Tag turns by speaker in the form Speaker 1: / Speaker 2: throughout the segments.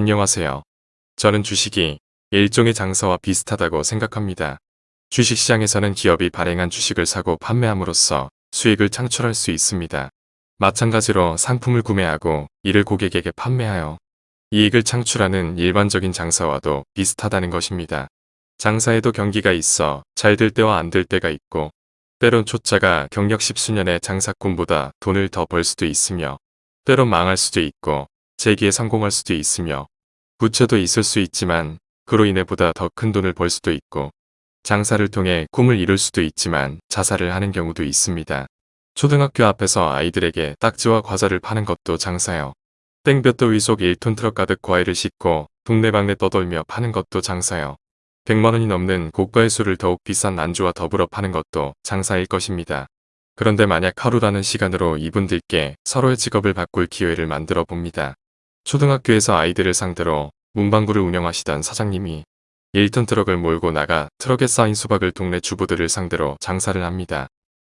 Speaker 1: 안녕하세요. 저는 주식이 일종의 장사와 비슷하다고 생각합니다. 주식시장에서는 기업이 발행한 주식을 사고 판매함으로써 수익을 창출할 수 있습니다. 마찬가지로 상품을 구매하고 이를 고객에게 판매하여 이익을 창출하는 일반적인 장사와도 비슷하다는 것입니다. 장사에도 경기가 있어 잘 될 때와 안 될 때가 있고 때론 초짜가 경력 십수년의 장사꾼보다 돈을 더 벌 수도 있으며 때론 망할 수도 있고 재기에 성공할 수도 있으며 부채도 있을 수 있지만 그로 인해 보다 더 큰 돈을 벌 수도 있고 장사를 통해 꿈을 이룰 수도 있지만 자살을 하는 경우도 있습니다. 초등학교 앞에서 아이들에게 딱지와 과자를 파는 것도 장사요. 땡볕도 위속 1톤 트럭 가득 과일을 싣고 동네방네 떠돌며 파는 것도 장사요. 100만원이 넘는 고가의 술을 더욱 비싼 안주와 더불어 파는 것도 장사일 것입니다. 그런데 만약 하루라는 시간으로 이분들께 서로의 직업을 바꿀 기회를 만들어 봅니다. 초등학교에서 아이들을 상대로 문방구를 운영하시던 사장님이 1톤 트럭을 몰고 나가 트럭에 쌓인 수박을 동네 주부들을 상대로 장사를 합니다.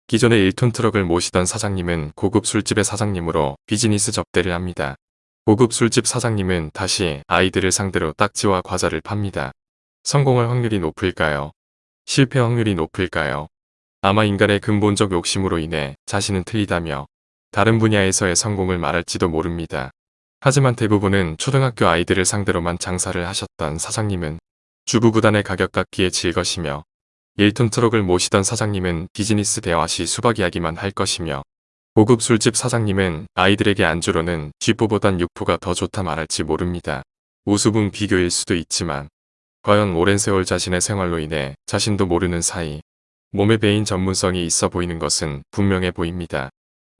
Speaker 1: 기존에 1톤 트럭을 모시던 사장님은 고급 술집의 사장님으로 비즈니스 접대를 합니다. 고급 술집 사장님은 다시 아이들을 상대로 딱지와 과자를 팝니다. 성공할 확률이 높을까요? 실패 확률이 높을까요? 아마 인간의 근본적 욕심으로 인해 자신은 틀리다며 다른 분야에서의 성공을 말할지도 모릅니다. 하지만 대부분은 초등학교 아이들을 상대로만 장사를 하셨던 사장님은 주부구단의 가격 깎기에 질것이며 1톤 트럭을 모시던 사장님은 비즈니스 대화 시 수박 이야기만 할 것이며 고급 술집 사장님은 아이들에게 안주로는 쥐포보단 육포가 더 좋다 말할지 모릅니다. 우수분 비교일 수도 있지만 과연 오랜 세월 자신의 생활로 인해 자신도 모르는 사이 몸에 배인 전문성이 있어 보이는 것은 분명해 보입니다.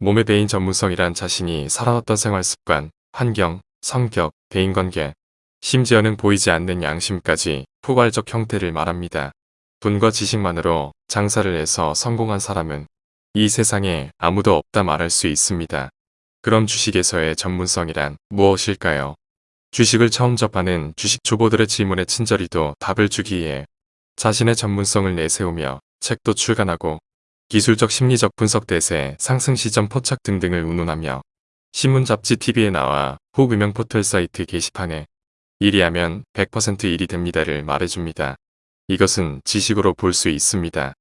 Speaker 1: 몸에 배인 전문성이란 자신이 살아왔던 생활 습관, 환경, 성격, 대인관계, 심지어는 보이지 않는 양심까지 포괄적 형태를 말합니다. 돈과 지식만으로 장사를 해서 성공한 사람은 이 세상에 아무도 없다 말할 수 있습니다. 그럼 주식에서의 전문성이란 무엇일까요? 주식을 처음 접하는 주식 초보들의 질문에 친절히도 답을 주기 위해 자신의 전문성을 내세우며 책도 출간하고 기술적 심리적 분석 대세, 상승 시점 포착 등등을 운운하며 신문 잡지 TV에 나와 후 유명 포털 사이트 게시판에 일이 하면 100% 일이 됩니다를 말해줍니다. 이것은 지식으로 볼 수 있습니다.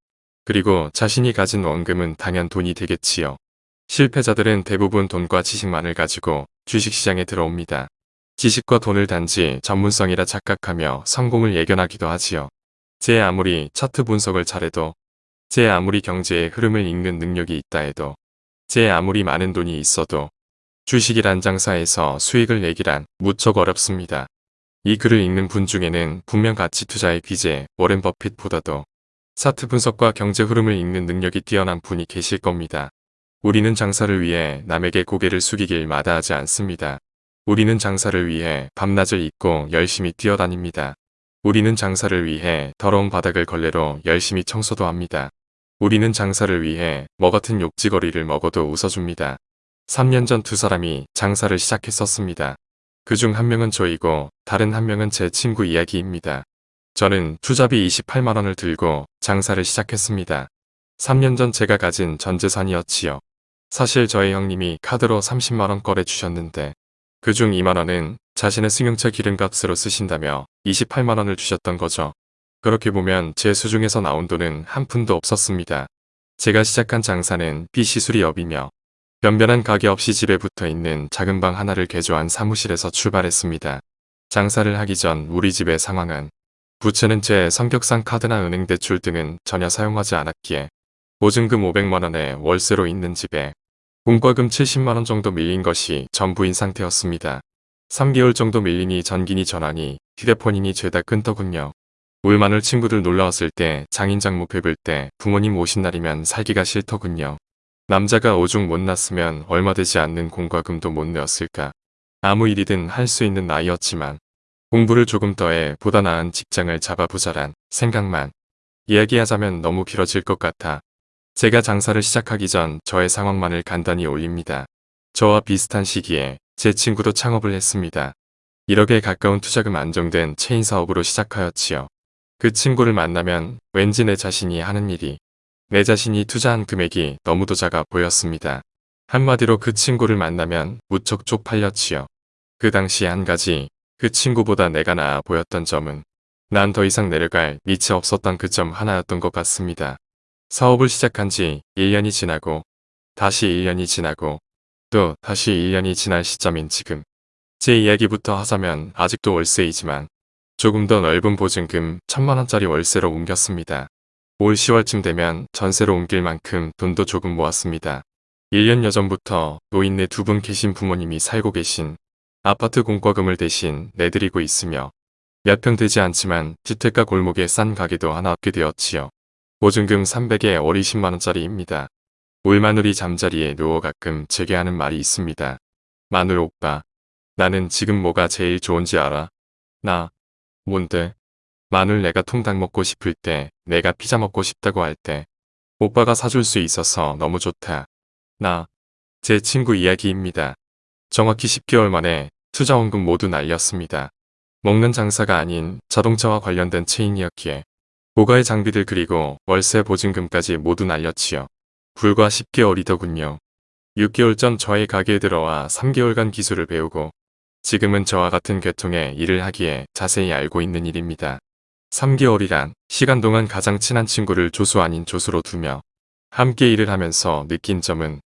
Speaker 1: 그리고 자신이 가진 원금은 당연 돈이 되겠지요. 실패자들은 대부분 돈과 지식만을 가지고 주식시장에 들어옵니다. 지식과 돈을 단지 전문성이라 착각하며 성공을 예견하기도 하지요. 제 아무리 차트 분석을 잘해도 제 아무리 경제의 흐름을 읽는 능력이 있다 해도 제 아무리 많은 돈이 있어도 주식이란 장사에서 수익을 내기란 무척 어렵습니다. 이 글을 읽는 분 중에는 분명 가치 투자의 귀재 워렌 버핏보다도 차트 분석과 경제 흐름을 읽는 능력이 뛰어난 분이 계실 겁니다. 우리는 장사를 위해 남에게 고개를 숙이길 마다하지 않습니다. 우리는 장사를 위해 밤낮을 잊고 열심히 뛰어다닙니다. 우리는 장사를 위해 더러운 바닥을 걸레로 열심히 청소도 합니다. 우리는 장사를 위해 뭐 같은 욕지거리를 먹어도 웃어줍니다. 3년 전 두 사람이 장사를 시작했었습니다. 그 중 한 명은 저이고 다른 한 명은 제 친구 이야기입니다. 저는 투자비 28만원을 들고 장사를 시작했습니다. 3년 전 제가 가진 전 재산이었지요. 사실 저희 형님이 카드로 30만원 거래 주셨는데 그 중 2만원은 자신의 승용차 기름값으로 쓰신다며 28만원을 주셨던 거죠. 그렇게 보면 제 수중에서 나온 돈은 한 푼도 없었습니다. 제가 시작한 장사는 비시술이 업이며 변변한 가게 없이 집에 붙어 있는 작은 방 하나를 개조한 사무실에서 출발했습니다. 장사를 하기 전 우리 집의 상황은 부채는 제 성격상 카드나 은행 대출 등은 전혀 사용하지 않았기에 보증금 500만원에 월세로 있는 집에 공과금 70만원 정도 밀린 것이 전부인 상태였습니다. 3개월 정도 밀리니 전기니 전화니 휴대폰이니 죄다 끊더군요. 울마늘 친구들 놀러왔을 때 장인장모 뵙을 때 부모님 오신 날이면 살기가 싫더군요. 남자가 오죽 못 났으면 얼마 되지 않는 공과 금도 못 내었을까. 아무 일이든 할 수 있는 나이였지만 공부를 조금 더해 보다 나은 직장을 잡아보자란 생각만 이야기하자면 너무 길어질 것 같아 제가 장사를 시작하기 전 저의 상황만을 간단히 올립니다. 저와 비슷한 시기에 제 친구도 창업을 했습니다. 1억에 가까운 투자금 안정된 체인 사업으로 시작하였지요. 그 친구를 만나면 왠지 내 자신이 하는 일이 내 자신이 투자한 금액이 너무도 작아 보였습니다. 한마디로 그 친구를 만나면 무척 쪽팔렸지요. 그 당시 한 가지 그 친구보다 내가 나아 보였던 점은 난 더 이상 내려갈 밑이 없었던 그 점 하나였던 것 같습니다. 사업을 시작한 지 1년이 지나고 다시 1년이 지나고 또 다시 1년이 지날 시점인 지금 제 이야기부터 하자면 아직도 월세이지만 조금 더 넓은 보증금 천만원짜리 월세로 옮겼습니다. 올 10월쯤 되면 전세로 옮길 만큼 돈도 조금 모았습니다. 1년 여 전부터 노인네 두 분 계신 부모님이 살고 계신 아파트 공과금을 대신 내드리고 있으며 몇 평 되지 않지만 주택가 골목에 싼 가게도 하나 얻게 되었지요. 보증금 300에 월 20만원짜리입니다. 울 마누리 잠자리에 누워 가끔 제게 하는 말이 있습니다. 마누 오빠, 나는 지금 뭐가 제일 좋은지 알아? 나, 뭔데? 마늘 내가 통닭 먹고 싶을 때, 내가 피자 먹고 싶다고 할 때, 오빠가 사줄 수 있어서 너무 좋다. 나, 제 친구 이야기입니다. 정확히 10개월 만에 투자원금 모두 날렸습니다. 먹는 장사가 아닌 자동차와 관련된 체인이었기에 고가의 장비들 그리고 월세 보증금까지 모두 날렸지요. 불과 10개월이더군요. 6개월 전 저의 가게에 들어와 3개월간 기술을 배우고 지금은 저와 같은 계통의 일을 하기에 자세히 알고 있는 일입니다. 3개월이란 시간 동안 가장 친한 친구를 조수 아닌 조수로 두며 함께 일을 하면서 느낀 점은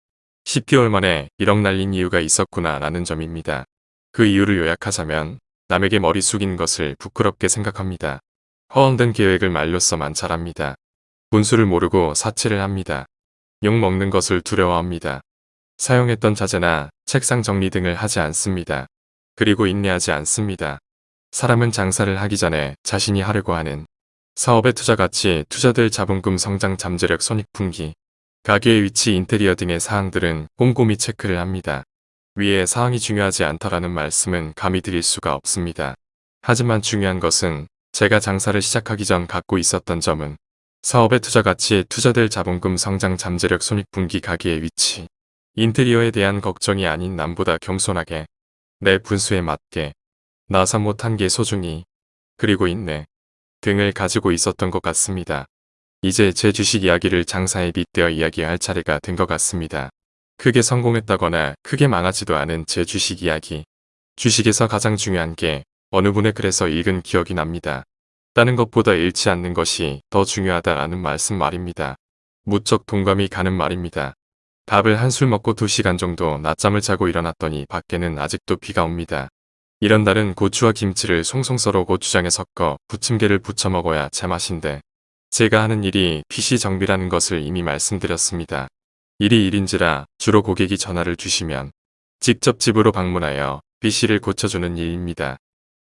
Speaker 1: 10개월 만에 1억 날린 이유가 있었구나 라는 점입니다. 그 이유를 요약하자면 남에게 머리 숙인 것을 부끄럽게 생각합니다. 허황된 계획을 말로써만 잘합니다. 분수를 모르고 사치를 합니다. 욕 먹는 것을 두려워합니다. 사용했던 자재나 책상 정리 등을 하지 않습니다. 그리고 인내하지 않습니다. 사람은 장사를 하기 전에 자신이 하려고 하는 사업의 투자 가치, 투자될 자본금 성장 잠재력 손익분기, 가게의 위치, 인테리어 등의 사항들은 꼼꼼히 체크를 합니다. 위에 사항이 중요하지 않다라는 말씀은 감히 드릴 수가 없습니다. 하지만 중요한 것은 제가 장사를 시작하기 전 갖고 있었던 점은 사업의 투자 가치, 투자될 자본금 성장 잠재력 손익분기 가게의 위치, 인테리어에 대한 걱정이 아닌 남보다 겸손하게 내 분수에 맞게 나사 못한 게 소중히 그리고 있네 등을 가지고 있었던 것 같습니다. 이제 제 주식 이야기를 장사에 빗대어 이야기할 차례가 된 것 같습니다. 크게 성공했다거나 크게 망하지도 않은 제 주식 이야기. 주식에서 가장 중요한 게 어느 분의 글에서 읽은 기억이 납니다. 다른 것보다 잃지 않는 것이 더 중요하다라는 말씀 말입니다. 무척 동감이 가는 말입니다. 밥을 한술 먹고 2시간 정도 낮잠을 자고 일어났더니 밖에는 아직도 비가 옵니다. 이런 날은 고추와 김치를 송송 썰어 고추장에 섞어 부침개를 부쳐 먹어야 제맛인데 제가 하는 일이 PC 정비라는 것을 이미 말씀드렸습니다. 일이 일인지라 주로 고객이 전화를 주시면 직접 집으로 방문하여 PC를 고쳐주는 일입니다.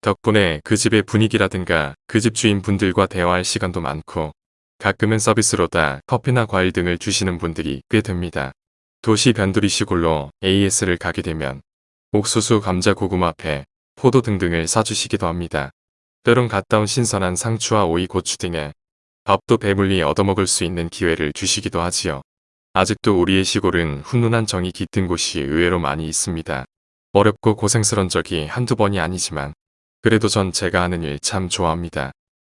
Speaker 1: 덕분에 그 집의 분위기라든가 그 집 주인분들과 대화할 시간도 많고 가끔은 서비스로다 커피나 과일 등을 주시는 분들이 꽤 됩니다. 도시 변두리 시골로 AS를 가게 되면 옥수수, 감자, 고구마, 배, 포도 등등을 사주시기도 합니다. 때론 온 신선한 상추와 오이, 고추 등의 밥도 배불리 얻어먹을 수 있는 기회를 주시기도 하지요. 아직도 우리의 시골은 훈훈한 정이 깃든 곳이 의외로 많이 있습니다. 어렵고 고생스런 적이 한두 번이 아니지만 그래도 전 제가 하는 일 참 좋아합니다.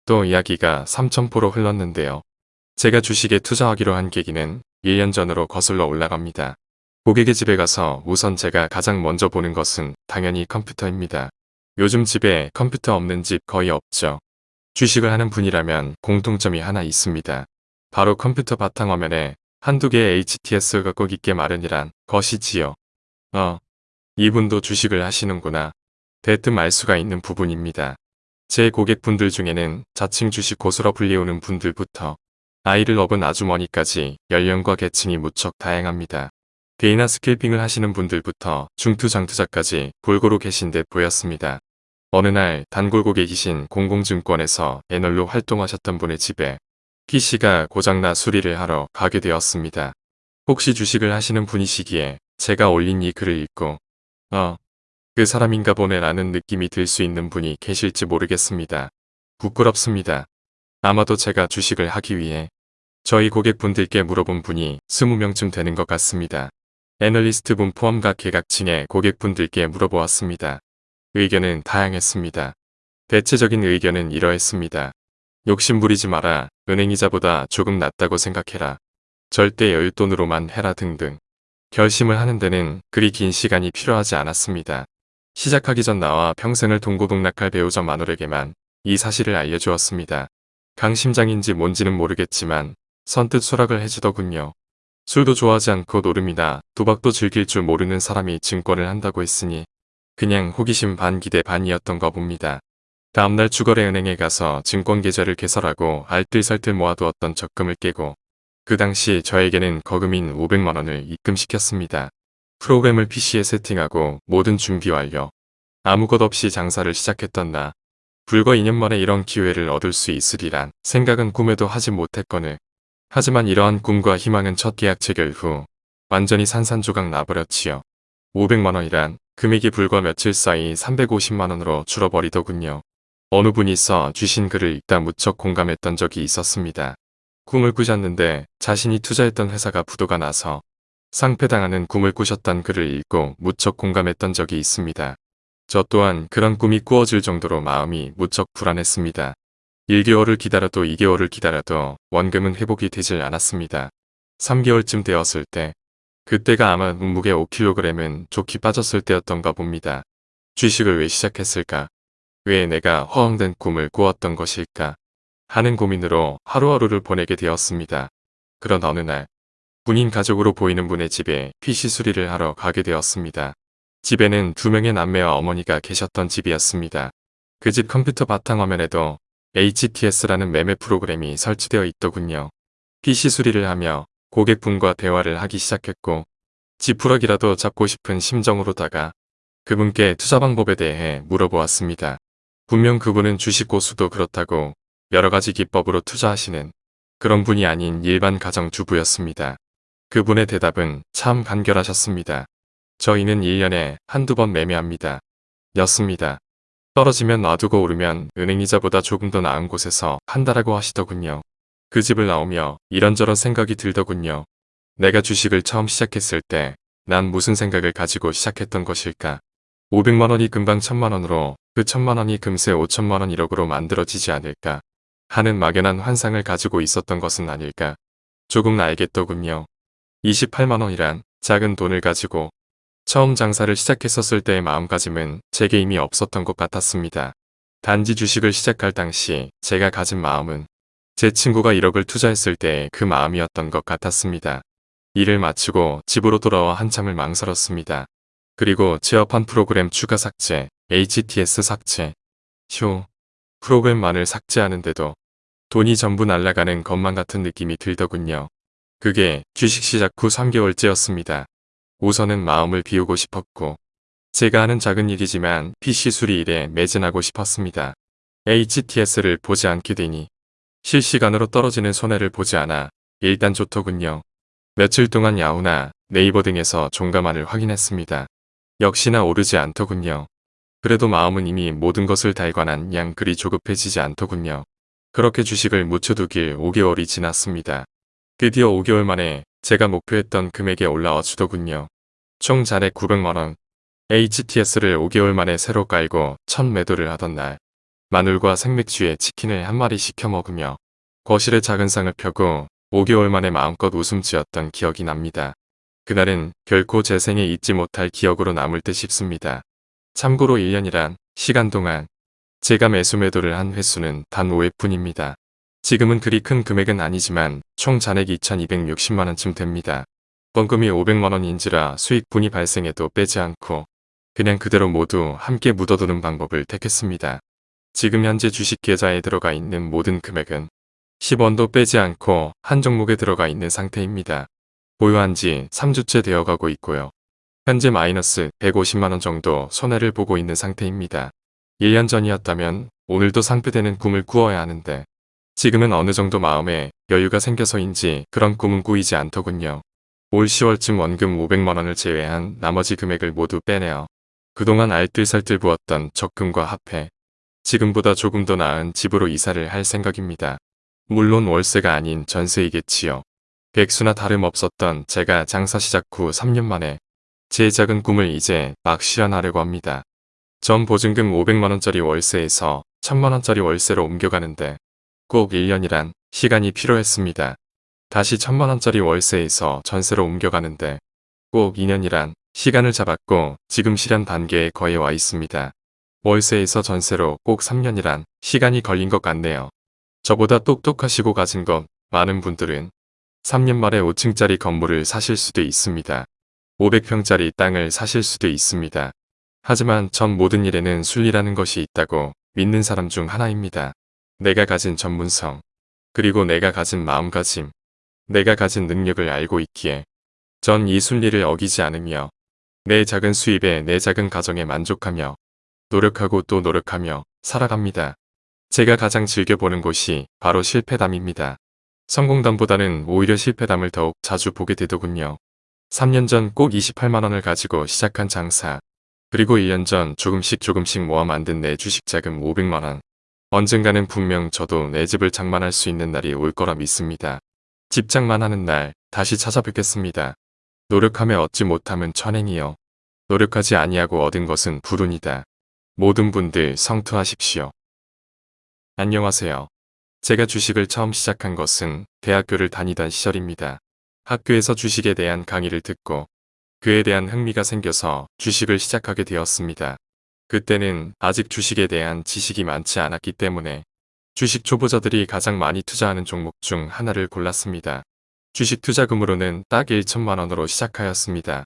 Speaker 1: 또 이야기가 삼천포로 흘렀는데요. 제가 주식에 투자하기로 한 계기는 1년 전으로 거슬러 올라갑니다. 고객의 집에 가서 우선 제가 가장 먼저 보는 것은 당연히 컴퓨터입니다. 요즘 집에 컴퓨터 없는 집 거의 없죠. 주식을 하는 분이라면 공통점이 하나 있습니다. 바로 컴퓨터 바탕화면에 한두 개의 HTS가 꼭 있게 마련이란 것이지요. 어, 이분도 주식을 하시는구나. 대뜸 알 수가 있는 부분입니다. 제 고객분들 중에는 자칭 주식 고수로 불리우는 분들부터 아이를 업은 아주머니까지 연령과 계층이 무척 다양합니다. day나 scalping을 하시는 분들부터 중투 장투자까지 골고루 계신 듯 보였습니다. 어느 날 단골 고객이신 공공증권에서 애널로 활동하셨던 분의 집에 PC가 고장나 수리를 하러 가게 되었습니다. 혹시 주식을 하시는 분이시기에 제가 올린 이 글을 읽고 어, 그 사람인가 보네 라는 느낌이 들 수 있는 분이 계실지 모르겠습니다. 부끄럽습니다. 아마도 제가 주식을 하기 위해 저희 고객분들께 물어본 분이 20명쯤 되는 것 같습니다. 애널리스트 분 포함 각 계각층의 고객분들께 물어보았습니다. 의견은 다양했습니다. 대체적인 의견은 이러했습니다. 욕심 부리지 마라. 은행이자보다 조금 낫다고 생각해라. 절대 여윳돈으로만 해라 등등. 결심을 하는 데는 그리 긴 시간이 필요하지 않았습니다. 시작하기 전 나와 평생을 동고동락할 배우자 마눌에게만 이 사실을 알려주었습니다. 강심장인지 뭔지는 모르겠지만 선뜻 수락을 해주더군요. 술도 좋아하지 않고 노름이나 도박도 즐길 줄 모르는 사람이 증권을 한다고 했으니 그냥 호기심 반 기대 반이었던가 봅니다. 다음날 주거래 은행에 가서 증권 계좌를 개설하고 알뜰살뜰 모아두었던 적금을 깨고 그 당시 저에게는 거금인 500만원을 입금시켰습니다. 프로그램을 PC에 세팅하고 모든 준비 완료. 아무것 없이 장사를 시작했던 나. 불과 2년 만에 이런 기회를 얻을 수 있으리란 생각은 꿈에도 하지 못했거늘. 하지만 이러한 꿈과 희망은 첫 계약 체결 후 완전히 산산조각 나버렸지요. 500만원이란 금액이 불과 며칠 사이 350만원으로 줄어버리더군요. 어느 분이 써 주신 글을 읽다 무척 공감했던 적이 있었습니다. 꿈을 꾸셨는데 자신이 투자했던 회사가 부도가 나서 상패당하는 꿈을 꾸셨던 글을 읽고 무척 공감했던 적이 있습니다. 저 또한 그런 꿈이 꾸어질 정도로 마음이 무척 불안했습니다. 1개월을 기다려도 2개월을 기다려도 원금은 회복이 되질 않았습니다. 3개월쯤 되었을 때 그때가 아마 몸무게 5kg은 좋게 빠졌을 때였던가 봅니다. 주식을 왜 시작했을까? 왜 내가 허황된 꿈을 꾸었던 것일까? 하는 고민으로 하루하루를 보내게 되었습니다. 그런 어느 날 군인 가족으로 보이는 분의 집에 PC 수리를 하러 가게 되었습니다. 집에는 두 명의 남매와 어머니가 계셨던 집이었습니다. 그 집 컴퓨터 바탕화면에도 HTS라는 매매 프로그램이 설치되어 있더군요. PC 수리를 하며 고객분과 대화를 하기 시작했고 지푸러기라도 잡고 싶은 심정으로다가 그분께 투자 방법에 대해 물어보았습니다. 분명 그분은 주식 고수도 그렇다고 여러 가지 기법으로 투자하시는 그런 분이 아닌 일반 가정주부였습니다. 그분의 대답은 참 간결하셨습니다. 저희는 1년에 한두 번 매매합니다. 였습니다. 떨어지면 놔두고 오르면 은행이자보다 조금 더 나은 곳에서 한다라고 하시더군요. 그 집을 나오며 이런저런 생각이 들더군요. 내가 주식을 처음 시작했을 때 난 무슨 생각을 가지고 시작했던 것일까? 500만원이 금방 1000만원으로 그 1000만원이 금세 5천만원 1억으로 만들어지지 않을까? 하는 막연한 환상을 가지고 있었던 것은 아닐까? 조금 알겠더군요. 28만원이란 작은 돈을 가지고 처음 장사를 시작했었을 때의 마음가짐은 제게 이미 없었던 것 같았습니다. 단지 주식을 시작할 당시 제가 가진 마음은 제 친구가 1억을 투자했을 때그 마음이었던 것 같았습니다. 일을 마치고 집으로 돌아와 한참을 망설였습니다. 그리고 취업한 프로그램 추가 삭제, HTS 삭제, 휴, 프로그램만을 삭제하는데도 돈이 전부 날아가는 것만 같은 느낌이 들더군요. 그게 주식 시작 후 3개월째였습니다. 우선은 마음을 비우고 싶었고 제가 하는 작은 일이지만 PC 수리 일에 매진하고 싶었습니다. HTS를 보지 않게 되니 실시간으로 떨어지는 손해를 보지 않아 일단 좋더군요. 며칠 동안 야후나 네이버 등에서 종가만을 확인했습니다. 역시나 오르지 않더군요. 그래도 마음은 이미 모든 것을 달관한 양 그리 조급해지지 않더군요. 그렇게 주식을 묻혀두길 5개월이 지났습니다. 드디어 5개월 만에 제가 목표했던 금액에 올라와 주더군요. 총 잔액 900만원. HTS를 5개월 만에 새로 깔고 첫 매도를 하던 날. 마늘과 생맥주에 치킨을 한 마리 시켜 먹으며 거실에 작은 상을 펴고 5개월 만에 마음껏 웃음 지었던 기억이 납니다. 그날은 결코 제 생에 잊지 못할 기억으로 남을 듯 싶습니다. 참고로 1년이란 시간 동안 제가 매수 매도를 한 횟수는 단 5회뿐입니다. 지금은 그리 큰 금액은 아니지만 총 잔액이 2260만원쯤 됩니다. 번금이 500만원인지라 수익분이 발생해도 빼지 않고 그냥 그대로 모두 함께 묻어두는 방법을 택했습니다. 지금 현재 주식 계좌에 들어가 있는 모든 금액은 10원도 빼지 않고 한 종목에 들어가 있는 상태입니다. 보유한 지 3주째 되어가고 있고요. 현재 마이너스 150만원 정도 손해를 보고 있는 상태입니다. 1년 전이었다면 오늘도 상패되는 꿈을 꾸어야 하는데 지금은 어느 정도 마음에 여유가 생겨서인지 그런 꿈은 꾸이지 않더군요. 올 10월쯤 원금 500만원을 제외한 나머지 금액을 모두 빼내어 그동안 알뜰살뜰 부었던 적금과 합해 지금보다 조금 더 나은 집으로 이사를 할 생각입니다. 물론 월세가 아닌 전세이겠지요. 백수나 다름없었던 제가 장사 시작 후 3년 만에 제 작은 꿈을 이제 막 실현하려고 합니다. 전 보증금 500만원짜리 월세에서 1000만원짜리 월세로 옮겨가는데 꼭 1년이란 시간이 필요했습니다. 다시 1000만원짜리 월세에서 전세로 옮겨가는데 꼭 2년이란 시간을 잡았고 지금 실현 단계에 거의 와 있습니다. 월세에서 전세로 꼭 3년이란 시간이 걸린 것 같네요. 저보다 똑똑하시고 가진 것 많은 분들은 3년 만에 5층짜리 건물을 사실 수도 있습니다. 500평짜리 땅을 사실 수도 있습니다. 하지만 전 모든 일에는 순리라는 것이 있다고 믿는 사람 중 하나입니다. 내가 가진 전문성, 그리고 내가 가진 마음가짐, 내가 가진 능력을 알고 있기에 전 이 순리를 어기지 않으며 내 작은 수입에 내 작은 가정에 만족하며 노력하고 또 노력하며 살아갑니다. 제가 가장 즐겨보는 곳이 바로 실패담입니다. 성공담보다는 오히려 실패담을 더욱 자주 보게 되더군요. 3년 전 꼭 28만원을 가지고 시작한 장사. 그리고 1년 전 조금씩 조금씩 모아 만든 내 주식 자금 500만원. 언젠가는 분명 저도 내 집을 장만할 수 있는 날이 올 거라 믿습니다. 집 장만하는 날 다시 찾아뵙겠습니다. 노력하며 얻지 못함은 천행이요. 노력하지 아니하고 얻은 것은 불운이다. 모든 분들 성투하십시오. 안녕하세요. 제가 주식을 처음 시작한 것은 대학교를 다니던 시절입니다. 학교에서 주식에 대한 강의를 듣고 그에 대한 흥미가 생겨서 주식을 시작하게 되었습니다. 그때는 아직 주식에 대한 지식이 많지 않았기 때문에 주식 초보자들이 가장 많이 투자하는 종목 중 하나를 골랐습니다. 주식 투자금으로는 딱 1천만 원으로 시작하였습니다.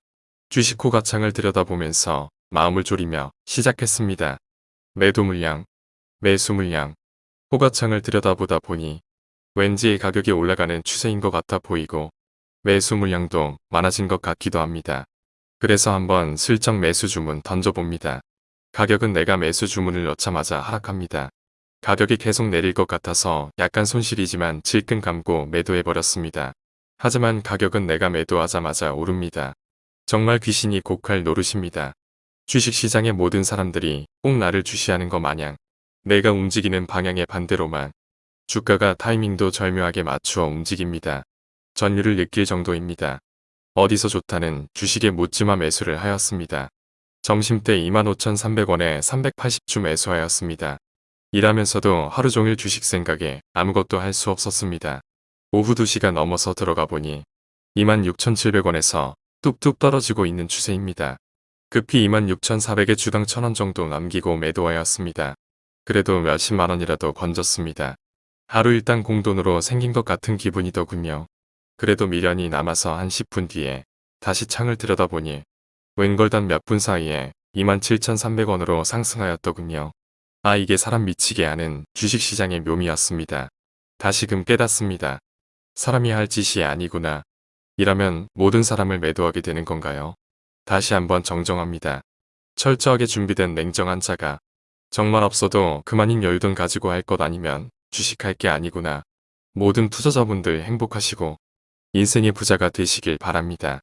Speaker 1: 주식 호가창을 들여다보면서 마음을 졸이며 시작했습니다. 매도 물량, 매수 물량, 호가창을 들여다보다 보니 왠지 가격이 올라가는 추세인 것 같아 보이고 매수 물량도 많아진 것 같기도 합니다. 그래서 한번 슬쩍 매수 주문 던져봅니다. 가격은 내가 매수 주문을 넣자마자 하락합니다. 가격이 계속 내릴 것 같아서 약간 손실이지만 질끈 감고 매도해버렸습니다. 하지만 가격은 내가 매도하자마자 오릅니다. 정말 귀신이 곡할 노릇입니다. 주식시장의 모든 사람들이 꼭 나를 주시하는 것 마냥 내가 움직이는 방향의 반대로만 주가가 타이밍도 절묘하게 맞추어 움직입니다. 전율을 느낄 정도입니다. 어디서 좋다는 주식에 묻지마 매수를 하였습니다. 점심때 25,300원에 380주 매수하였습니다. 일하면서도 하루 종일 주식 생각에 아무것도 할 수 없었습니다. 오후 2시가 넘어서 들어가 보니 26,700원에서 뚝뚝 떨어지고 있는 추세입니다. 급히 26,400에 주당 1,000원 정도 남기고 매도하였습니다. 그래도 몇십만 원이라도 건졌습니다. 하루 일당 공돈으로 생긴 것 같은 기분이더군요. 그래도 미련이 남아서 한 10분 뒤에 다시 창을 들여다보니 웬걸 단 몇 분 사이에 27,300원으로 상승하였더군요. 아 이게 사람 미치게 하는 주식시장의 묘미였습니다. 다시금 깨닫습니다. 사람이 할 짓이 아니구나. 이라면 모든 사람을 매도하게 되는 건가요? 다시 한번 정정합니다. 철저하게 준비된 냉정한 자가 정말 없어도 그만인 여유돈 가지고 할 것 아니면 주식할 게 아니구나. 모든 투자자분들 행복하시고 인생의 부자가 되시길 바랍니다.